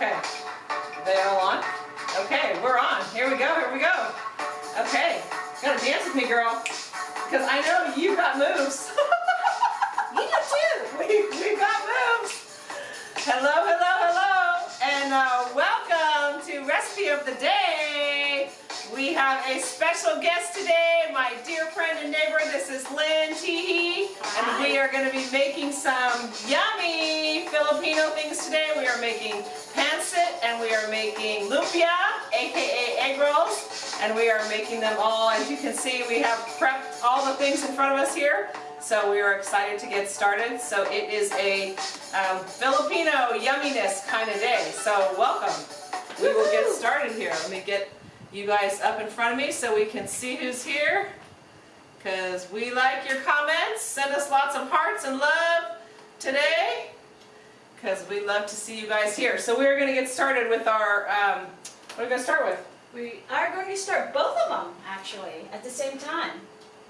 Okay, they all on? Okay, we're on. Here we go, here we go. Okay, gotta dance with me, girl. Because I know you got moves. You do too. we, we got moves. Hello, hello, hello. And uh, welcome to Recipe of the Day. We have a special guest today, my dear friend and neighbor. This is Lynn Teehee. And we are going to be making some yummy Filipino things today. We are making pancit and we are making lumpia, aka egg rolls. And we are making them all, as you can see, we have prepped all the things in front of us here. So we are excited to get started. So it is a um, Filipino yumminess kind of day. So welcome. We will get started here. Let me get you guys up in front of me so we can see who's here. Because we like your comments. Send us lots of hearts and love today. Because we love to see you guys here. So we're going to get started with our, um, what are we going to start with? We are going to start both of them actually at the same time.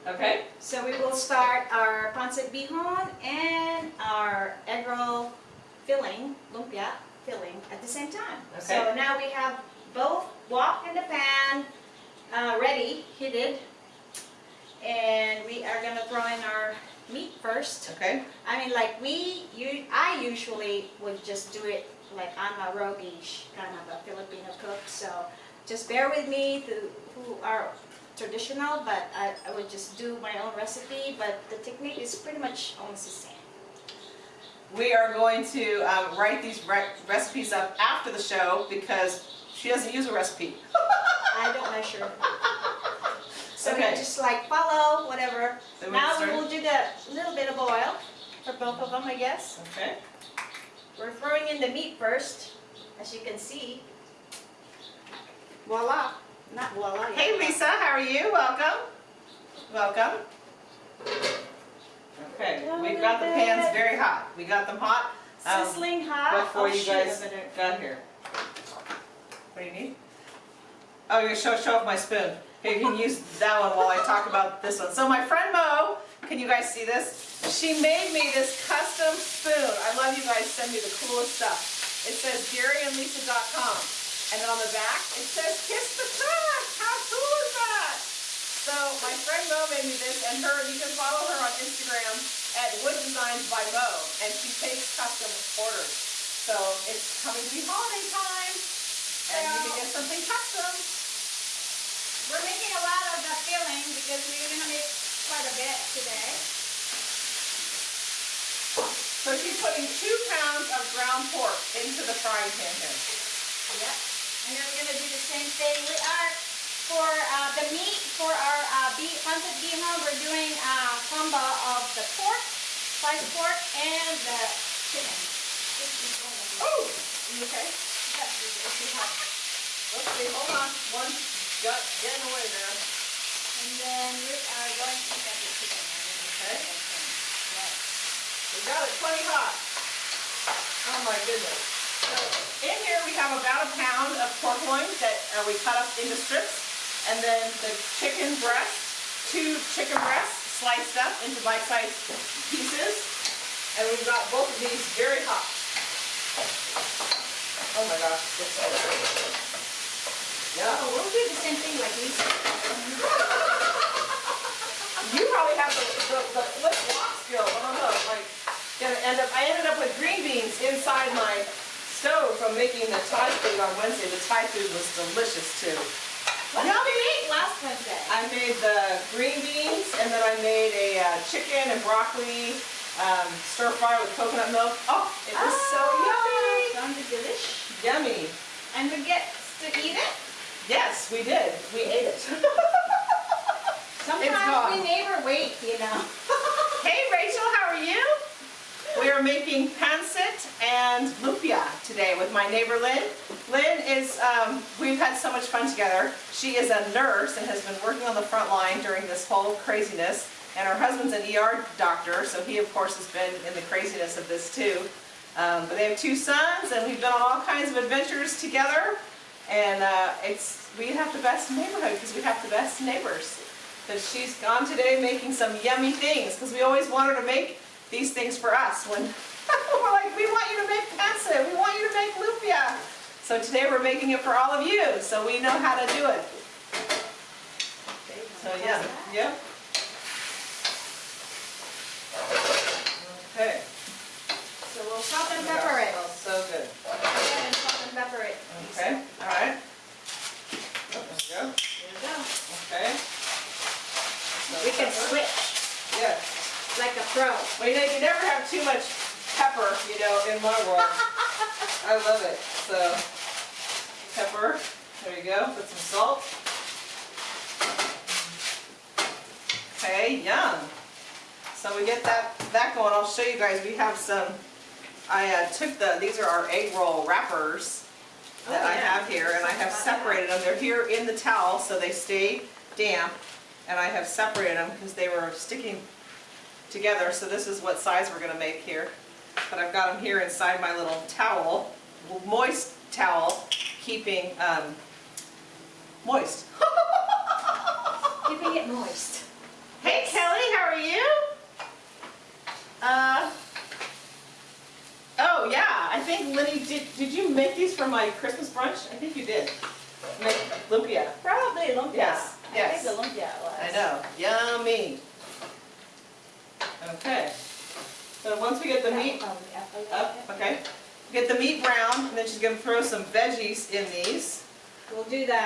Okay? So we will start our pancit bihon and our egg roll filling, lumpia filling at the same time. Okay. So now we have both wok in the pan uh, ready, heated. And we are going to throw in our meat first. Okay? I mean, like we, you, I usually would just do it like I'm a roguish kind of a Filipino cook. So just bear with me who, who are traditional, but I, I would just do my own recipe. But the technique is pretty much almost the same. We are going to um, write these re recipes up after the show because she doesn't use a recipe. I don't measure. So Okay. just like follow whatever. We Now we will do the little bit of oil for both of them, I guess. Okay. We're throwing in the meat first, as you can see. Voila. Not voila. yet. Hey Lisa, how are you? Welcome. Welcome. Okay, we've got the pans very hot. We got them hot. Um, Sizzling hot. before oh, you guys got here. What do you need? Oh, you're show show off my spoon. Here, you can use that one while I talk about this one. So my friend Mo, can you guys see this? She made me this custom spoon. I love you guys send me the coolest stuff. It says GaryandLisa.com. And on the back, it says Kiss the Truck. How cool is that? So my friend Mo made me this, and her you can follow her on Instagram at Wood Designs by Mo, and she takes custom orders. So it's coming to be holiday time, and you can get something custom. We're making a lot of the filling because we're going to make quite a bit today. So she's putting two pounds of ground pork into the frying pan here. Yep. And then we're going to do the same thing. We are, for uh, the meat, for our uh, beef, pancit bihon, we're doing a combo of the pork, sliced pork, and the chicken. Oh, okay? Let's see, hold on. One got getting away there. And then we are going to get the chicken. Okay. We got it plenty hot. Oh my goodness. So in here we have about a pound of pork loin that uh, we cut up into strips. And then the chicken breast, two chicken breasts sliced up into bite-sized pieces. And we've got both of these very hot. Oh my gosh, it's so good. Yeah. Oh, we'll do the same thing like Lisa. You probably have the, the, the flip wok skill. I don't know. Like, gonna end up. I ended up with green beans inside my stove from making the Thai food on Wednesday. The Thai food was delicious too. What did we eat last Wednesday? I made the green beans and then I made a uh, chicken and broccoli um, stir fry with coconut milk. Oh, it was so yummy. Sounded delish. Yummy. And we get to eat it? Yes, we did. We ate it. Sometimes we never wait, you know. Hey Rachel, how are you? We are making pancit and lumpia today with my neighbor Lynn. Lynn is, um, we've had so much fun together. She is a nurse and has been working on the front line during this whole craziness. And her husband's an ER doctor, so he of course has been in the craziness of this too. Um, but they have two sons and we've been on all kinds of adventures together. And uh, it's, we have the best neighborhood because we have the best neighbors. But she's gone today making some yummy things because we always want her to make these things for us when we're like, we want you to make pancit, we want you to make lumpia. So today we're making it for all of you, so we know how to do it. So yeah, yep. Okay. So we'll salt and pepper it. So good. Go ahead and salt and pepper it. Okay, all right. Oh, There we go. There you go. Okay. We can switch Yeah. like a pro. Well, you know, you never have too much pepper, you know, in my world. I love it. So, pepper, there you go, put some salt. Okay, yum. So we get that, that going, I'll show you guys, we have some, I uh, took the, these are our egg roll wrappers that I have here, and I have separated them, they're here in the towel, so they stay damp. And I have separated them because they were sticking together, so this is what size we're gonna make here. But I've got them here inside my little towel, moist towel, keeping, um, moist. Keeping it moist. Hey Kelly, how are you? Uh, oh yeah, I think Lenny, did, did you make these for my Christmas brunch? I think you did. Make lumpia. Probably lumpia. Yes, yes. I think the lumpia was. I know, yummy. Okay, so once we get the meat Oh, okay. Oh, up, okay, get the meat brown, and then she's gonna throw some veggies in these. We'll do the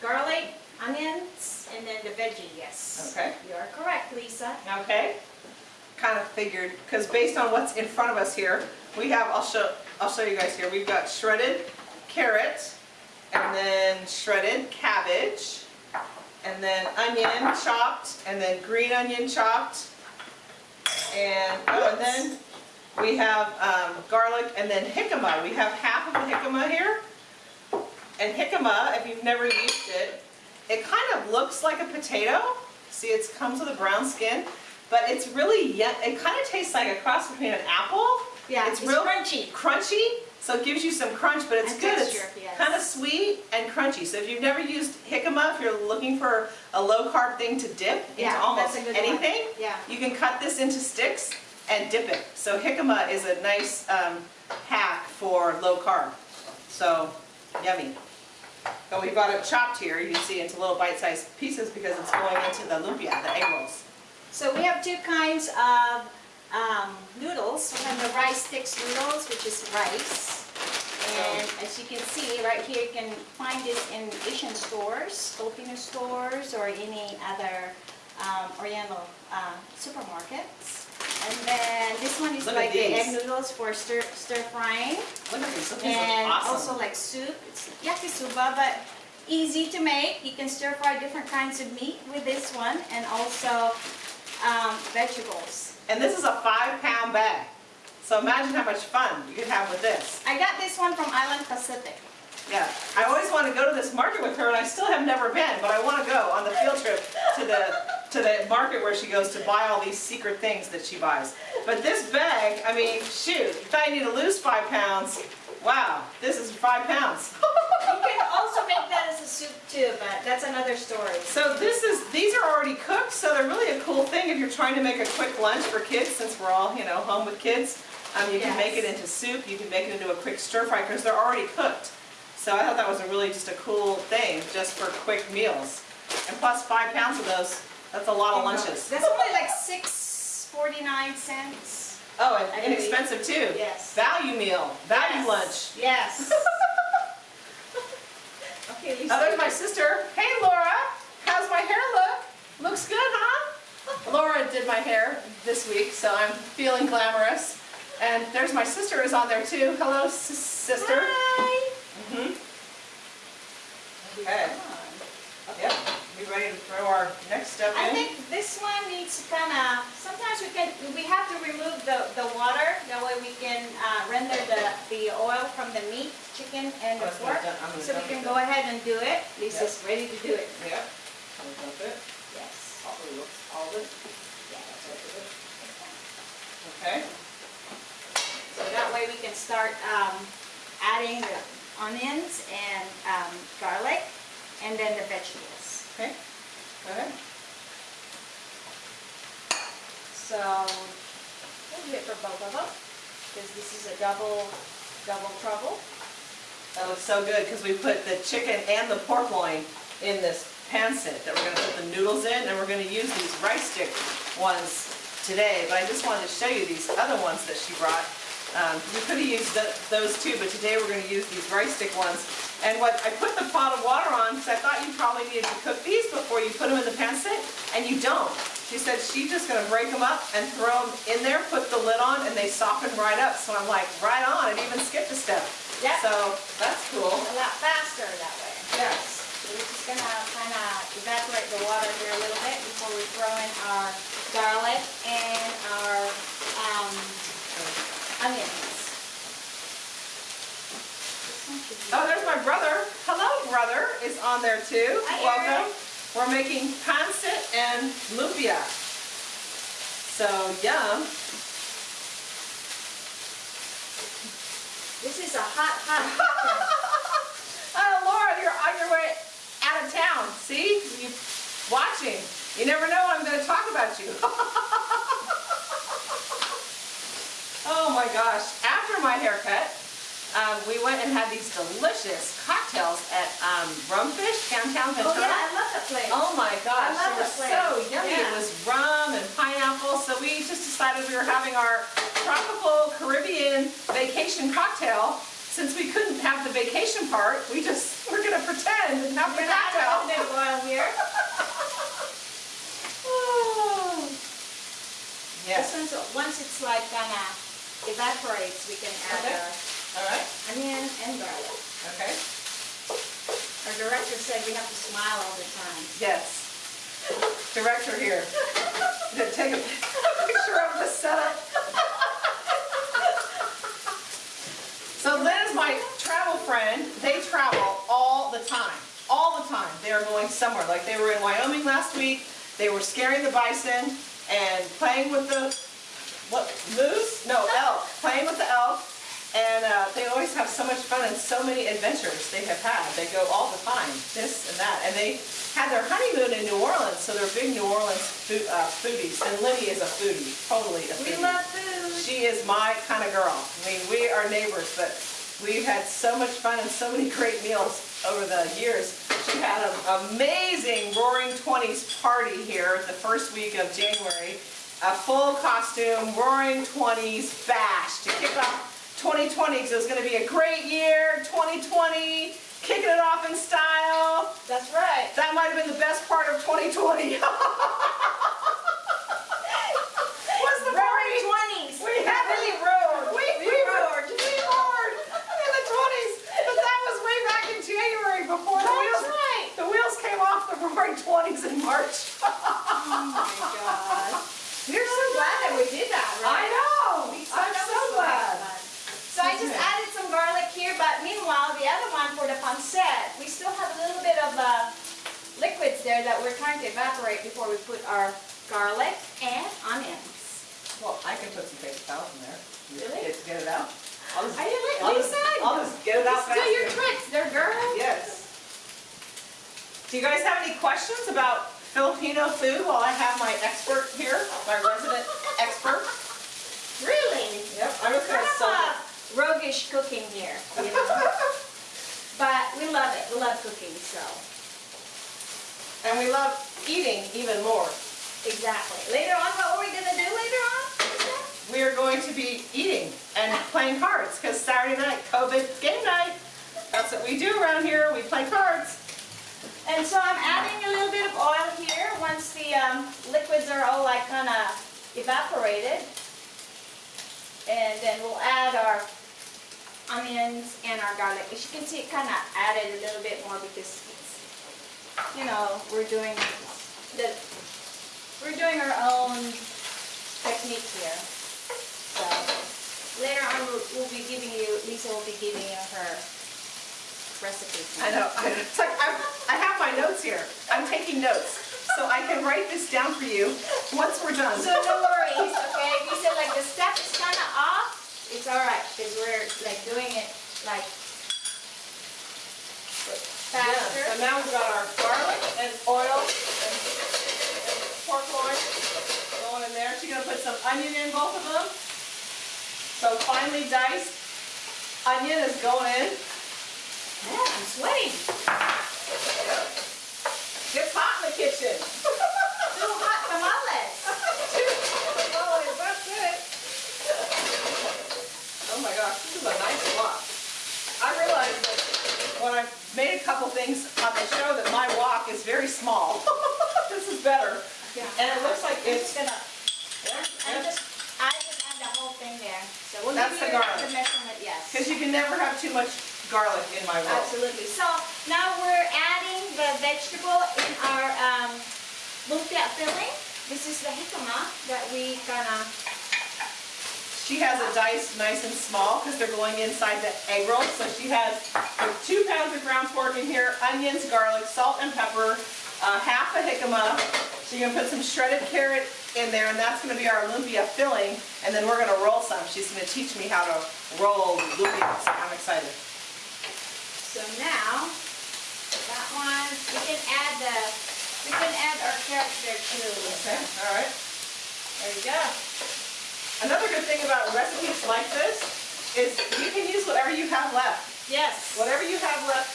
garlic, onions, and then the veggie, yes. Okay. You are correct, Lisa. Okay, kind of figured, because based on what's in front of us here, we have, I'll show, I'll show you guys here, we've got shredded carrots, and then shredded cabbage, and then onion chopped, and then green onion chopped, and, oh, and then we have um, garlic, and then jicama, we have half of the jicama here, and jicama, if you've never used it, it kind of looks like a potato. See, it comes with a brown skin, but it's really, it kind of tastes like a cross between an apple. Yeah, It's it's real- crunchy. Crunchy, so it gives you some crunch, but it's And good. texture, It's yes. kind of sweet and crunchy. So if you've never used jicama, if you're looking for a low carb thing to dip into almost one. anything, Yeah. you can cut this into sticks and dip it. So jicama is a nice um, hack for low carb. So yummy. But we've got it chopped here, you can see into little bite-sized pieces because it's going into the lumpia, the egg rolls. So we have two kinds of um, noodles. We have the rice sticks noodles, which is rice. And as you can see, right here, you can find this in Asian stores, Filipino stores, or any other um, Oriental uh, supermarkets. And then this one is Look like the egg noodles for stir, stir frying. Look at these, look, And look also like soup, it's yakisoba, but easy to make. You can stir fry different kinds of meat with this one and also um, vegetables. And this is a five-pound bag. So imagine how much fun you could have with this. I got this one from Island Pacific. Yeah, I always want to go to this market with her, and I still have never been, but I want to go on the field trip to the, to the market where she goes to buy all these secret things that she buys. But this bag, I mean, shoot, you thought you need to lose five pounds, wow, this is five pounds. You can also make that as a soup too, but that's another story. So this is, these are already cooked, so they're really a cool thing if you're trying to make a quick lunch for kids, since we're all, you know, home with kids. Um, you can make it into soup, you can make it into a quick stir fry, because they're already cooked. So I thought that was a really just a cool thing, just for quick meals. And plus five pounds of those, that's a lot of lunches. That's only like six forty-nine cents. Oh, and inexpensive too. Yes. Value meal, value Yes. lunch. Yes. Okay, Lisa. Oh, there's my sister. Hey Laura, how's my hair look? Looks good, huh? Laura did my hair this week, so I'm feeling glamorous. And there's my sister is on there too. Hello, s- sister. Hi. Mhm. Okay. Yep. We ready to throw our next step in? I think this one needs to kind of, sometimes we can, we have to remove the, the water, that way we can uh, render the, the oil from the meat, chicken and the pork. So we can go ahead and do it. Lisa's ready to do it. Yep. I'll dump it. Yes. All of it. All of it. Yeah, that's what it is. Okay. So that way we can start um, adding the onions and um, garlic and then the vegetables. Okay. Go ahead. So we'll do it for both of them because this is a double, double trouble. That looks so good because we put the chicken and the pork loin in this pancit that we're gonna put the noodles in and we're gonna use these rice stick ones today. But I just wanted to show you these other ones that she brought. Um, we could have used th- those too, but today we're gonna use these rice stick ones. And what, I put the pot of water on because I thought you probably needed to cook these before you put them in the pancit, and you don't. She said she's just gonna break them up and throw them in there, put the lid on, and they soften right up. So I'm like, right on, it even skipped a step. Yep. So that's cool. A lot faster that way. Yes. So we're just gonna kind of evaporate the water here a little bit before we throw in our garlic and our um, onions. Oh, there's my brother. Hello, brother, is on there too. Hi, Welcome. Eric. We're making pancit and lumpia. So yum. This is a hot, hot. Oh, Laura, you're on your way out of town. See? You watching. You never know I'm going to talk about you. oh my gosh. After my haircut, um, we went and had these delicious cocktails at um, Rumfish downtown Oh yeah, I love that place. Oh my gosh, I love they were that place. so yummy. It was rum and pineapple, so we just decided we were having our tropical Caribbean vacation cocktail. Since we couldn't have the vacation part, we just, we're gonna pretend and have the We're not cocktail. gonna open oil here. Oh. This Yes, one's, once it's like kinda evaporates, we can add Okay. All right, onion and garlic. okay. Our director said we have to smile all the time. Yes. Director here. Take a picture of the setup. So Lynn is my travel friend. They travel all the time, all the time. They are going somewhere. Like they were in Wyoming last week. They were scaring the bison and playing with the, what, moose? No, elk. Playing with the elk. And uh, they always have so much fun and so many adventures they have had. They go all the time, this and that. And they had their honeymoon in New Orleans, so they're big New Orleans food, uh, foodies. And Lydia is a foodie, totally a foodie. We love food. She is my kind of girl. I mean, we are neighbors, but we've had so much fun and so many great meals over the years. She had an amazing Roaring Twenties party here the first week of January. A full costume Roaring Twenties bash to kick off 2020 because it was going to be a great year, 2020, kicking it off in style. That's right. That might have been the best part of 2020. Was the party? Roaring twenties. We heavily roared. We, we roared. We roared in the twenties. But that was way back in January before the That's wheels, right. the wheels came off the roaring twenties in March. Oh my God. You're so glad that we did that, I right? know. We- I'm that so was glad. fun. So I just Okay. added some garlic here, but meanwhile, the other one for the pancit, we still have a little bit of uh, liquids there that we're trying to evaporate before we put our garlic and onions. Well, I can put some paper towels in there. Really? Get, get it out. I'll just, Are you like I'll just, Lisa? I'll just get it out Just do your faster. tricks there, girl. Yes. Do you guys have any questions about Filipino food while I have my expert here, my resident expert? Really? Yep, I'm just Kind gonna of sell a roguish cooking here, you know? But we love it, we love cooking, so, And we love eating even more. exactly. Later on, what are we gonna do later on? We are going to be eating and playing cards, because Saturday night, COVID game night, that's what we do around here, we play cards. And so I'm adding a little bit of oil here, once the um, liquids are all like kind of evaporated. And then we'll add our onions and our garlic. As you can see, it kind of added a little bit more because, you know, we're doing the, we're doing our own technique here. So later on, we'll, we'll be giving you, Lisa will be giving you her recipe. I know, I it's like, I, I have my notes here, I'm taking notes, so I can write this down for you once we're done. So no worries, okay? If you said like the step is kind of off, it's all right because we're like doing it like Yeah, faster. So now we've got our garlic and oil and pork loin going in there. She's gonna put some onion in both of them. So finely diced onion is going in. Man, I'm sweating. It's hot in the kitchen. Two hot tamales. Oh, that's it. Oh my gosh, this is a nice wok. I realized that when I made a couple things on the show that my wok is very small. This is better. Yeah. And it looks like I'm it's, just gonna, yeah, I just, I just add the whole thing there. So we'll That's give the you garlic. the measurement, yes. because you can never have too much garlic in my roll. Absolutely. So now we're adding the vegetable in our um, lumpia filling. This is the jicama that we gonna, It diced nice and small because they're going inside the egg roll. So she has two pounds of ground pork in here, onions, garlic, salt and pepper, uh, half a jicama. So you're gonna put some shredded carrot in there and that's gonna be our lumpia filling. And then we're gonna roll some. She's gonna teach me how to roll lumpia. So I'm excited. so now, that one, we can add the, we can add our carrots there too. Okay, all right. There you go. Another good thing about recipes like this is you can use whatever you have left. Yes. whatever you have left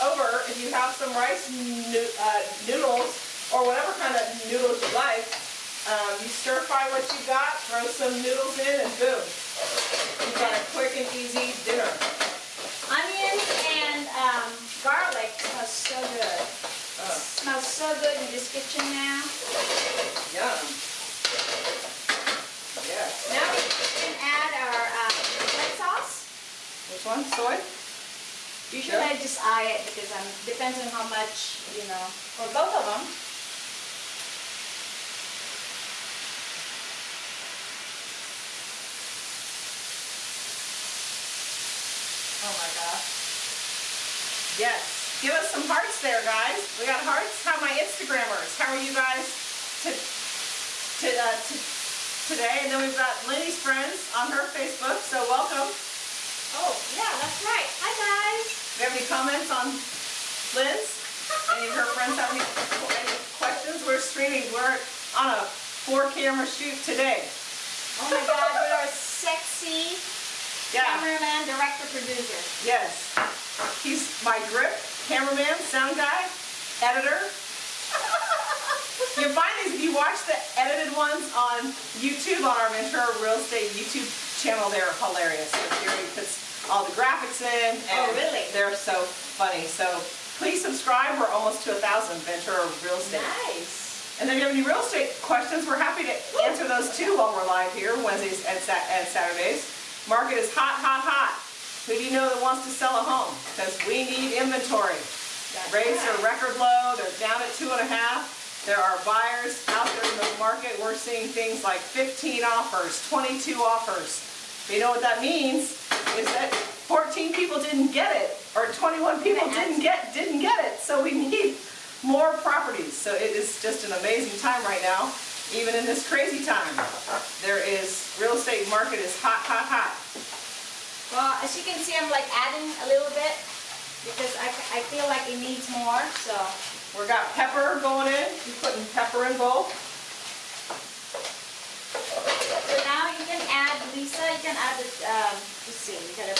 over, if you have some rice noo- uh, noodles or whatever kind of noodles you like, um, you stir fry what you got, throw some noodles in, and boom. You've got a quick and easy dinner. Onions and um, garlic smells so good. Uh, Smells so good in this kitchen now. yum. Now we can add our um, red sauce. Which one? Soy? Usually Yeah. I just eye it because um, depends on how much, you know, for both of them. Oh my gosh. Yes. Give us some hearts there, guys. We got hearts. How are my Instagrammers? How are you guys to, to, uh, to, today? And then we've got Lenny's friends on her Facebook, so welcome. Oh, yeah, that's right. Hi, guys. Do you have any comments on Lynn's? Any of her friends have any, any questions? We're streaming. We're on a four camera shoot today. Oh my God, with our sexy Yeah. cameraman, director, producer. Yes. He's my grip, cameraman, sound guy, editor. You if you watch the edited ones on YouTube, on our Ventura Real Estate YouTube channel, they're hilarious. Gary puts all the graphics in. Oh, and Oh, really? They're so funny. So please subscribe. We're almost to a thousand Ventura Real Estate. Nice. And then if you have any real estate questions, we're happy to answer those too while we're live here, Wednesdays and Sat- and Saturdays. Market is hot, hot, hot. Who do you know that wants to sell a home? Because we need inventory. Rates are record low, they're down at two and a half. There are buyers out there in the market, we're seeing things like 15 offers, 22 offers. You know what that means? Is that 14 people didn't get it, or 21 people didn't get, didn't get it. So we need more properties. So it is just an amazing time right now, even in this crazy time. There is, real estate market is hot, hot, hot. Well, as you can see, I'm like adding a little bit because I, I feel like it needs more, so. We got pepper going in, you putting pepper in both. So now you can add, Lisa, you can add the, um, let's see, you gotta,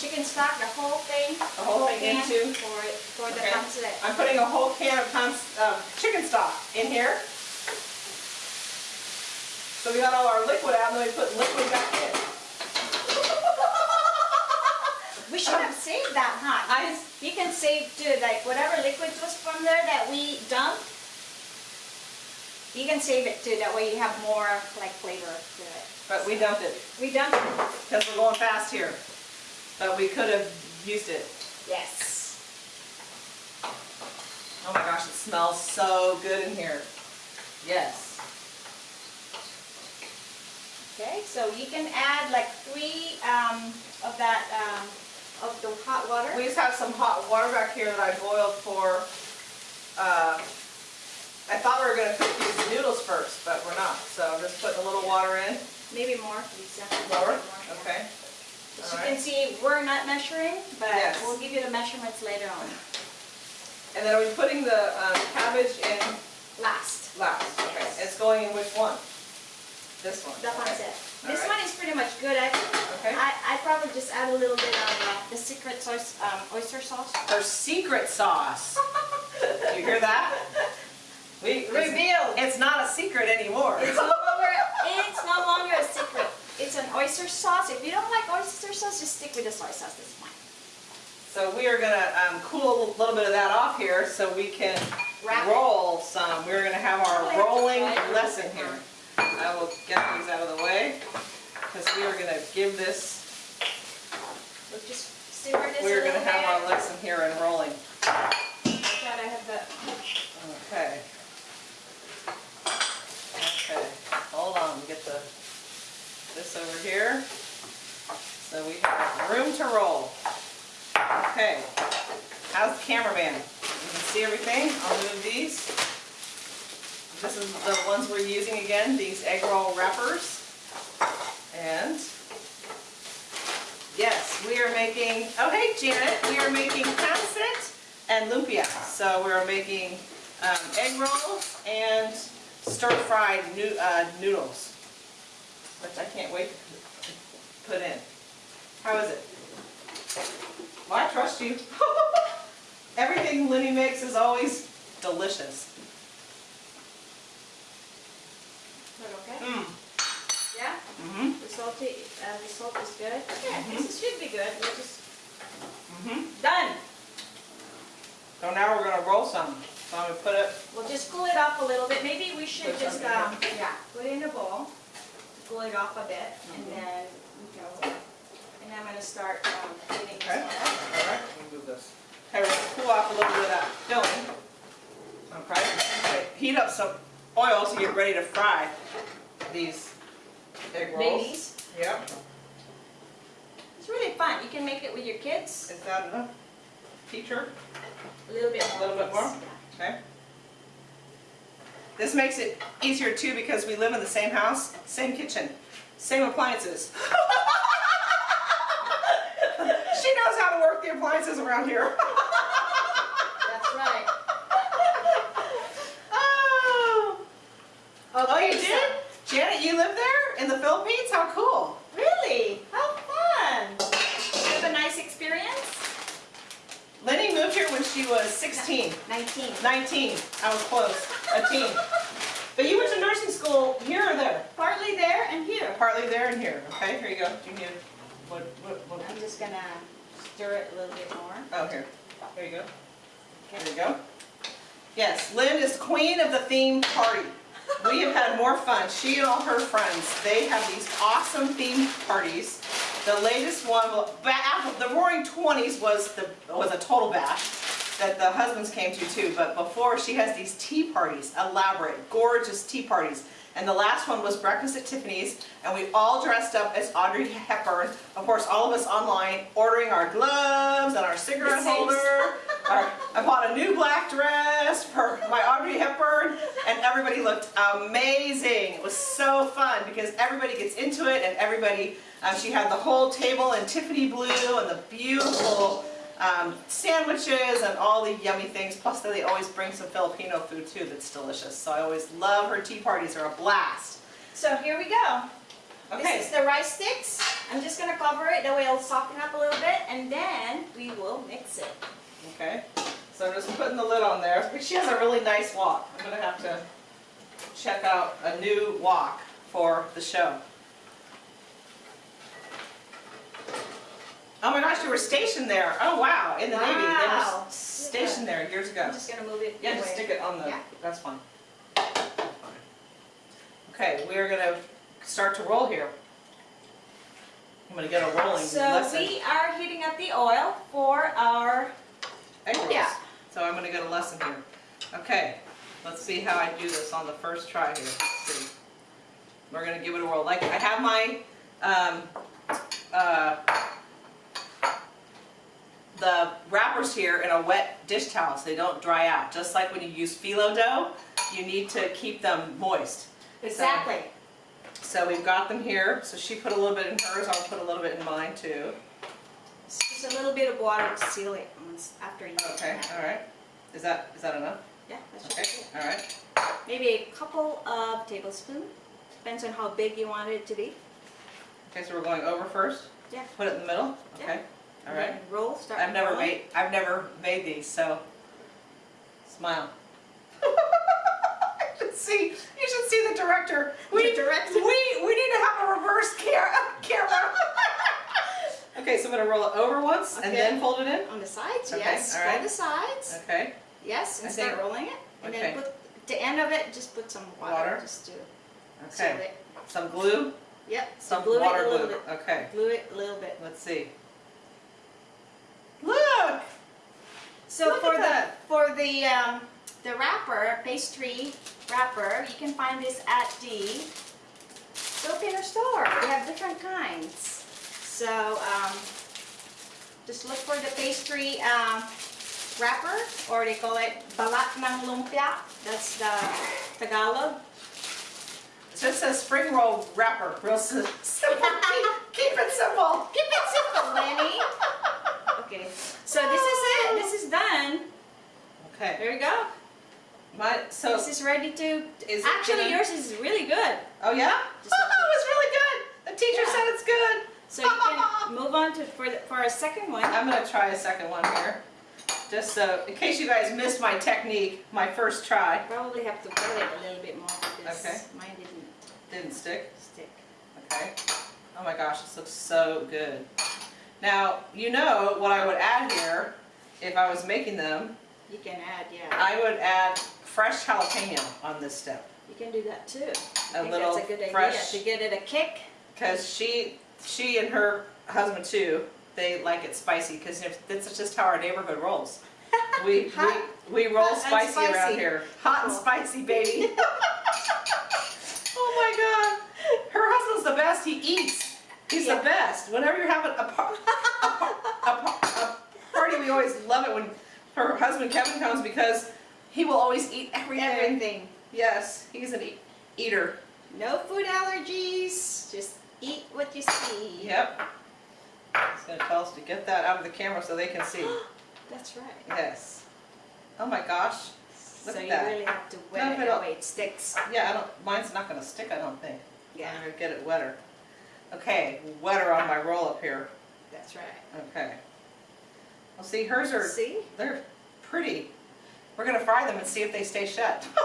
chicken stock, the whole thing. The whole thing into? For, it- for the Okay. pancit. I'm putting a whole can of uh, chicken stock in here. So we got all our liquid out and then we put liquid back in. We should have saved that, huh? I- You can save too, like whatever liquid was from there that we dumped, you can save it too, that way you have more like flavor to it. But we dumped it We dumped it? because we're going fast here. But we could have used it. Yes. Oh my gosh, it smells so good in here. Yes. Okay, so you can add like three um, of that, um, of the hot water. We just have some hot water back here that I boiled for, uh, I thought we were gonna cook these noodles first, but we're not. So I'm just putting a little water in. Maybe more, Lisa. More? yeah. Okay. As All you right. can see, we're not measuring, but Yes. we'll give you the measurements later on. And then are we putting the um, cabbage in Last. last? Okay. Yes. It's going in which one? This one? The okay. This Alright. one is pretty much good. I, Okay. I, I probably just add a little bit of uh, the secret sauce, um, oyster sauce. Her secret sauce. You hear that? We Revealed. It's not a secret anymore. It's no longer, it's no longer a secret. It's an oyster sauce. If you don't like oyster sauce, just stick with the soy sauce. That's fine. So we are gonna um, cool a little bit of that off here so we can Wrap it. roll some. We're gonna have our rolling to lesson it. here. I will get these out of the way because we are gonna give this, We'll just simmer this We're gonna have our lesson here in rolling. Glad I have the, Okay. Okay, hold on, get the, this over here. So we have room to roll. Okay, how's the cameraman? You can see everything? I'll move these. This is the ones we're using again, these egg roll wrappers. And, yes, we are making, oh hey Janet, we are making pancit and lumpia. So we're making um, egg rolls and stir-fried noo- uh, noodles, which I can't wait to put in. How is it? Well, I trust you. Everything Lenny makes is always delicious. but okay? Mmm. Yeah? Mm-hmm. The salty, uh, the salt is good. Yeah, Mhm. this should be good. We're just Mm-hmm. done. So now we're gonna roll some. So I'm gonna put it, We'll just cool it off a little bit. Maybe we should just, um, yeah, put it in a bowl, cool it off a bit, and Mhm. then, you know, and I'm gonna start, um, cleaning this okay, one all up. right, let me move this. Okay, we're gonna cool off a little bit of that filling. Okay, Okay, heat up some oil to get ready to fry these egg rolls. Babies. Yep. It's really fun. You can make it with your kids. Is that enough? Teacher? A little bit A little bit more? Okay. This makes it easier too because we live in the same house, same kitchen, same appliances. She knows how to work the appliances around here. That's right. Oh, oh you so- did? Janet, you live there in the Philippines? How cool. Really? How fun! You have a nice experience? Lenny moved here when she was 16, 19. 19. I was close, a teen. But you went to nursing school here or there? Partly there and here. Partly there and here. Okay, here you go. Do you need, what, what, what? I'm just gonna stir it a little bit more. Oh, here. Here you go. There you go. Yes, Lynn is queen of the theme party. We have had more fun. She and all her friends, they have these awesome themed parties. The latest one, the Roaring Twenties was the was a total bash that the husbands came to too. But before, she has these tea parties, elaborate, gorgeous tea parties. And the last one was breakfast at Tiffany's, and we all dressed up as Audrey Hepburn. Of course, all of us online, ordering our gloves and our cigarette holder. Our, I bought a new black dress for my Audrey Hepburn, and everybody looked amazing. It was so fun because everybody gets into it, and everybody. Um, she had the whole table in Tiffany blue and the beautiful um, sandwiches and all the yummy things. Plus, they always bring some Filipino food too that's delicious. So I always love her tea parties. They're a blast. So here we go. Okay. This is the rice sticks. I'm just gonna cover it, that way it'll soften up a little bit, and then we will mix it. Okay, so I'm just putting the lid on there. She has a really nice wok. I'm gonna have to check out a new wok for the show. Oh my gosh, you were stationed there. Oh wow, in the Navy. They were stationed there years ago. I'm just gonna move it Yeah, just stick it on the, Yeah. that's fine. Okay, we're gonna start to roll here. I'm gonna get a rolling So lesson. we are heating up the oil for our, egg rolls. Yeah. So I'm gonna get a lesson here. Okay, let's see how I do this on the first try here. Let's see. We're gonna give it a whirl. Like, I have my, um, uh, the wrappers here in a wet dish towel so they don't dry out. Just like when you use phyllo dough, you need to keep them moist. exactly. So we've got them here. So she put a little bit in hers, I'll put a little bit in mine too. Just a little bit of water to seal it once after you. Okay, all right. Is that, is that enough? Yeah, that should Okay, all right. Maybe a couple of tablespoons, depends on how big you want it to be. Okay, so we're going over first? Yeah. Put it in the middle? Okay, all And right. Roll, start I've never rolling. made, I've never made these, so smile. You should see, you should see the director. We, The director. we, we need to have a reverse ca- camera. Okay, so I'm gonna roll it over once and then fold it in? On the sides, Okay, yes. all Fold the sides, Okay, yes, and I start think- rolling it. And okay. then put, the end of it, just put some water, Water? just to okay. Some glue, Yep, some glue it a water little glue. bit. Okay, glue it a little bit. let's see. Look! So Look for the that. for the um, the wrapper, pastry wrapper, you can find this at the Filipino store. They have different kinds. So um, just look for the pastry um, wrapper, or they call it balat ng lumpia. That's the Tagalog. It just a spring roll wrapper, real simple. keep, keep it simple. Keep it simple, Lenny. Okay, so this is it. This is done. Okay, There you go. my, so, This is ready to. Is Actually, yours is really good. oh yeah? Just Oh, it was really good. The teacher Yeah. said it's good. So you can move on to for the, for a second one. I'm gonna try a second one here. Just so, in case you guys missed my technique, my first try Probably have to wet it a little bit more because Okay. mine didn't didn't stick. stick. Okay. Oh my gosh, this looks so good. Now, you know what I would add here if I was making them. You can add, yeah. I would add fresh jalapeno on this step. You can do that too. I A little that's a good idea fresh- to get it a kick. Because she, she and her husband too, they like it spicy because that's just how our neighborhood rolls. We, we, Hot- we roll hot and spicy, around here. Hot and spicy, baby. oh my God. Her husband's the best. He eats. He's Yeah. the best. Whenever you're having a, par- a, par- a, par- a party, we always love it when her husband Kevin comes because he will always eat everything. Everything. Yes, he's an e- eater. No food allergies. Just eat what you see. Yep. He's gonna tell us to get that out of the camera so they can see. That's right. Yes. Oh my gosh. Look so at you really have to No, wet if it it don't- way it sticks. Yeah, I don't, mine's not gonna stick, I don't think. Yeah, I'm gonna get it wetter. Okay, wetter on my roll up here. that's right. Okay. Well, see, hers are, See? they're pretty. We're gonna fry them and see if they stay shut.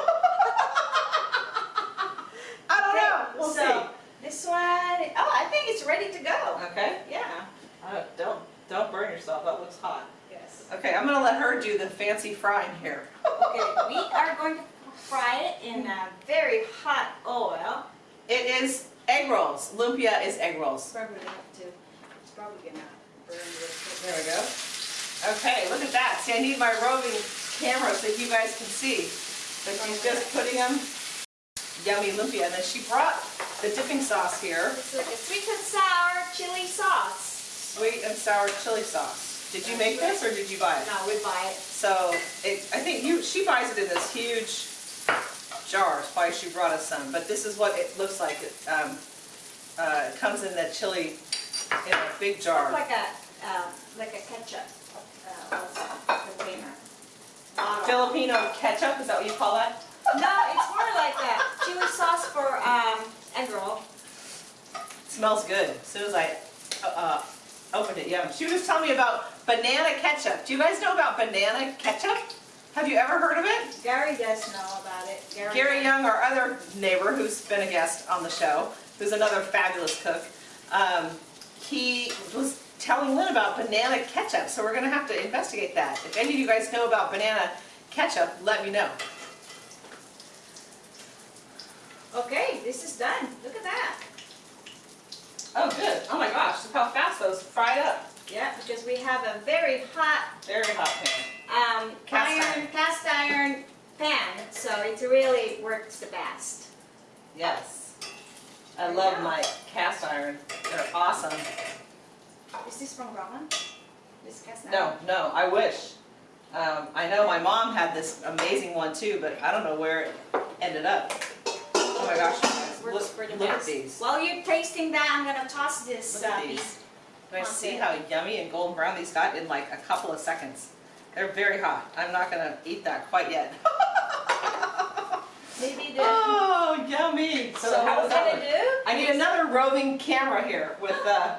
I don't know, we'll so see. This one, oh, I think it's ready to go. Okay? Yeah. Uh, Don't, don't burn yourself, that looks hot. Yes. Okay, I'm gonna let her do the fancy frying here. Okay, we are going to fry it in a very hot oil. It is egg rolls. Lumpia is egg rolls. Probably gonna have to, it's probably gonna burn. There we go. Okay, look at that. See, I need my roving camera so you guys can see. But she's just putting them yummy lumpia. And then she brought the dipping sauce here, It's like a sweet and sour chili sauce. sweet and sour chili sauce. Did you make this or did you buy it? No, we buy it. So it, I think you, she buys it in this huge jar. That's why she brought us some. But this is what it looks like. It, um, uh, comes in that chili in a big jar. Like a, uh, like a ketchup, uh, container. Filipino ketchup, is that what you call that? No, it's more like a chili sauce for, um, egg roll. smells good. As soon as I uh, uh, opened it, yum. She was telling me about banana ketchup. Do you guys know about banana ketchup? Have you ever heard of it? Gary does know about it. Gary Young, our other neighbor who's been a guest on the show, who's another fabulous cook, um, he was telling Lynn about banana ketchup, so we're gonna have to investigate that. If any of you guys know about banana ketchup, let me know. Okay, this is done. Look at that. Oh, good. Oh my gosh, look how fast those fried up. Yeah, because we have a very hot Very hot pan. um, Cast iron, iron. cast iron pan, so it really works the best. Yes. I love Yeah. my cast iron. They're awesome. Is this from ramen? This cast iron? No, no, I wish. Um, I know my mom had this amazing one too, but I don't know where it ended up. Oh my gosh, guys, Works look, for the look at best. these. While you're tasting that, I'm gonna toss this Look at uh, these. piece. Guys see how yummy and golden brown these got in like a couple of seconds? They're very hot. I'm not gonna eat that quite yet. Maybe the Oh, yummy. So, So how what does we're that gonna do? I need another roving camera here with uh,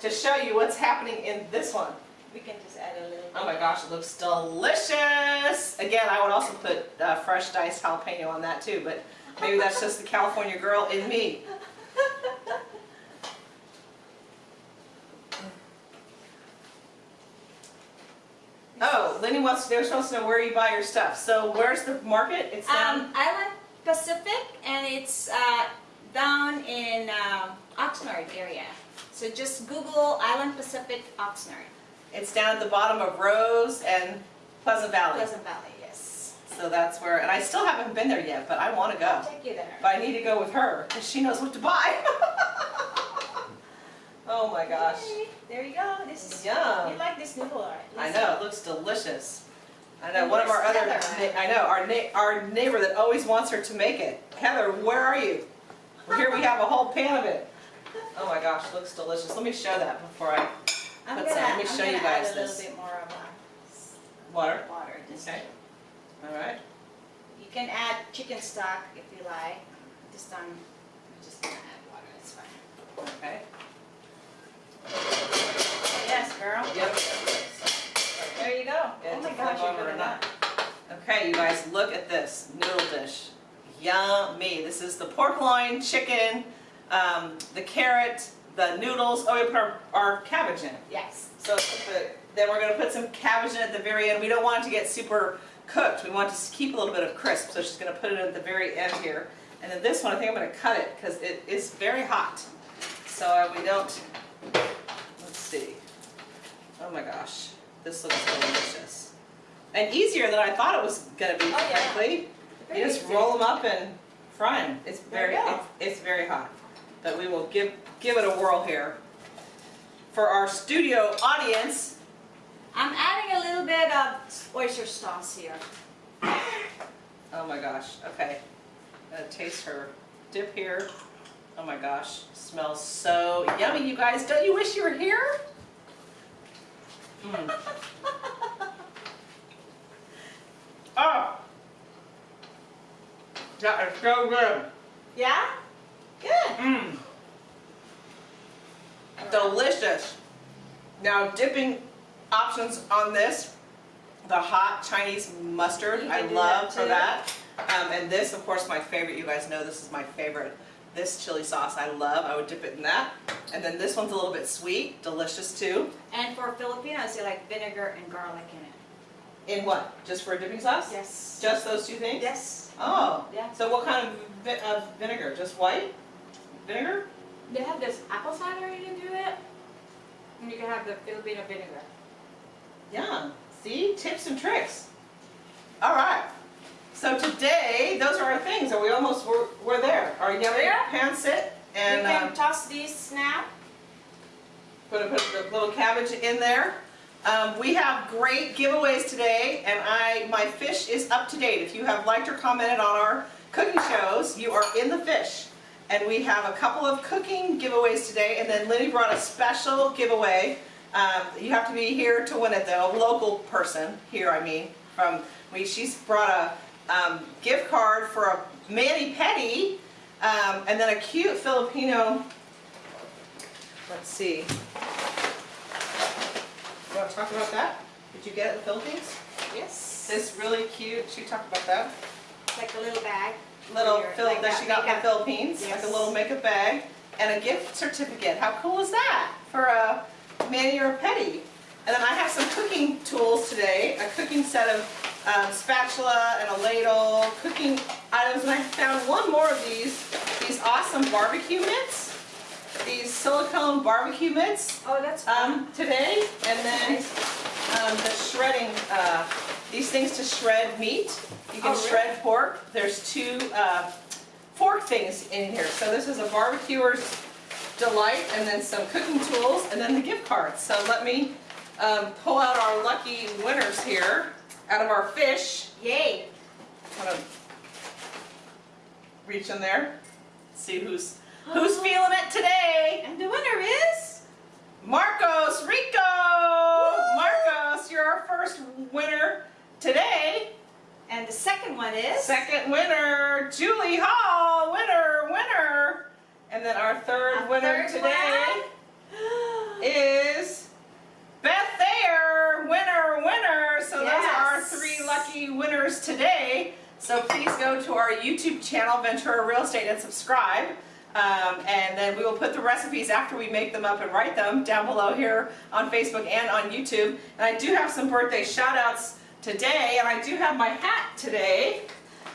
to show you what's happening in this one. We can just add a little bit. Oh my gosh, it looks delicious. Again, I would also put uh, fresh diced jalapeno on that too, but maybe that's just the California girl in me. Oh, Lenny wants, they wants to know where you buy your stuff. So where's the market? It's down. Um, Island Pacific, and it's uh, down in um, Oxnard area. So just Google Island Pacific Oxnard, It's down at the bottom of Rose and Pleasant Valley. Pleasant Valley. So that's where, and I still haven't been there yet, but I want to go. I'll take you there. But I need to go with her because she knows what to buy. oh my gosh. Okay, There you go. This is. Yum. You like this noodle, right? I know, it looks delicious. I know, And one of our other. I know, our na- our neighbor that always wants her to make it. Heather, where are you? Well, Here we have a whole pan of it. Oh my gosh, looks delicious. Let me show that before I, I'm Put gonna, some- let me I'm show you guys this. bit more of water. water. Just Okay. All right. You can add chicken stock if you like. This time, I'm just gonna add water. It's fine. Okay. Yes, girl. Yep. There you go. Oh my gosh, you're good that. Okay, you guys, look at this noodle dish. Yummy. This is the pork loin, chicken, um, the carrot, the noodles. Oh, we put our, our cabbage in. Yes. So the, then we're going to put some cabbage in at the very end. We don't want it to get super cooked. We want to keep a little bit of crisp. So she's going to put it at the very end here. And then this one, I think I'm going to cut it because it is very hot. So uh, we don't, let's see. Oh my gosh, this looks delicious. And easier than I thought it was going to be, Oh, frankly. You just easy. roll them up and fry them. It's very, it's, it's very hot. But we will give, give it a whirl here. For our studio audience, I'm adding a little bit of oyster sauce here. oh my gosh, okay. Gotta taste her dip here. Oh my gosh, smells so yummy, you guys. Don't you wish you were here? Mm. Oh! That is so good. Yeah? Good. Mmm. Delicious. Now dipping options on this, the hot Chinese mustard, I love that for that. Um, and this, of course, my favorite. You guys know this is my favorite. This chili sauce I love. I would dip it in that. And then this one's a little bit sweet, delicious too. And for Filipinos, they like vinegar and garlic in it. In what? Just for a dipping sauce? Yes. Just those two things? Yes. Oh. Yeah. So what kind of, vi- of vinegar? Just white vinegar? They have this apple cider you can do it. And you can have the Filipino vinegar. Yeah, see, tips and tricks. All right. So today, those are our things. Are we almost, we're, we're there. Our yummy Yeah. pancit and you can um, toss these now. put, a, put the little cabbage in there. Um, we have great giveaways today and I, my fish is up to date. If you have liked or commented on our cooking shows, you are in the fish. And we have a couple of cooking giveaways today and then Lenny brought a special giveaway. Um, you have to be here to win it though, a local person, here I mean, from, we, she's brought a um, gift card for a mani-pedi um, and then a cute Filipino, let's see. You want to talk about that? Did you get it in the Philippines? Yes. This really cute, she talked about that. It's like a little bag. Little Phil like that she got in the. Philippines, like a little makeup bag and a gift certificate. How cool is that for a mani or a pedi? And then I have some cooking tools today, a cooking set of um, spatula and a ladle, cooking items, and I found one more of these, these awesome barbecue mitts, these silicone barbecue mitts Oh, that's um, today, and then um, the shredding, uh, these things to shred meat. You can Oh, really? shred pork. There's two uh, fork things in here. So this is a barbecuer's delight, and then some cooking tools, and then the gift cards. So let me um, pull out our lucky winners here out of our fish. Yay. Kind of reach in there, see who's who's feeling it today. And the winner is? Marcos Rico! Marcos, you're our first winner today. And the second one is? Second winner, Julie Hall, winner winner. And then our third winner third today one. is Beth Thayer. Winner, winner. So those are our three lucky winners today. So please go to our YouTube channel, Ventura Real Estate, and subscribe. Um, and then we will put the recipes after we make them up and write them down below here on Facebook and on YouTube. And I do have some birthday shout outs today, and I do have my hat today.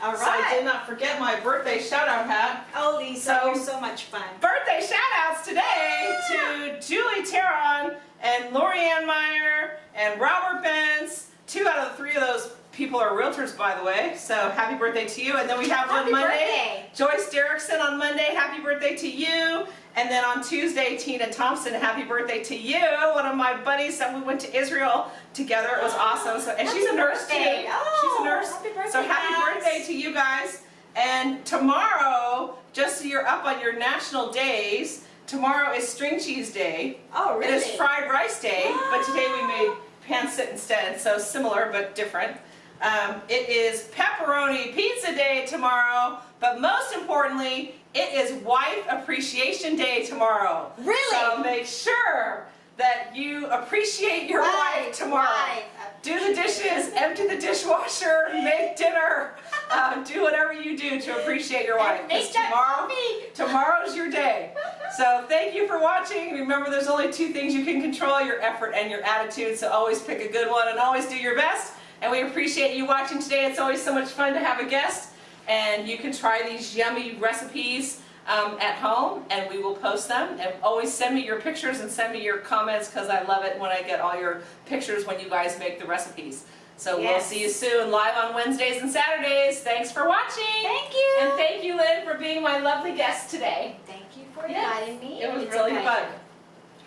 All So I did not forget my birthday shout out hat. Oh, Lisa, So- you're so much fun. Birthday shout outs today to Julie Teron and Lori Ann Meyer and Robert Benz. Two out of the three of those people are realtors, by the way. So happy birthday to you. And then we have Happy on Monday birthday. Joyce Derrickson on Monday. Happy birthday to you. And then on Tuesday, Tina Thompson. Happy birthday to you. One of my buddies that we went to Israel together. It was awesome. So and she's a nurse birthday. too. Oh, she's a nurse. Oh, happy birthday, so happy guys. birthday to you guys. And tomorrow, just so you're up on your national days, tomorrow is string cheese day. Oh, really? It is fried rice day, but today we ah. made pan pancit instead, so similar but different. Um, it is pepperoni pizza day tomorrow, but most importantly, it is wife appreciation day tomorrow. Really? So make sure that you appreciate your Right, wife tomorrow. right. Do the dishes, empty the dishwasher, make dinner, uh, do whatever you do to appreciate your wife. And 'cause make that tomorrow, tomorrow's your day. So thank you for watching. Remember, there's only two things you can control, your effort and your attitude. So always pick a good one and always do your best. And we appreciate you watching today. It's always so much fun to have a guest. And you can try these yummy recipes um, at home and we will post them. And always send me your pictures and send me your comments because I love it when I get all your pictures when you guys make the recipes. So we'll see you soon live on Wednesdays and Saturdays. Thanks for watching. Thank you. And thank you, Lynn, for being my lovely guest today. Thank you for Yes, inviting me. It was It's really fun.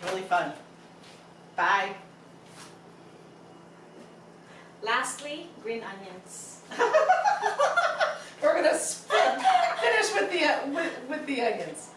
Really fun. Bye. Lastly, green onions. We're gonna finish with the uh, with, with the onions.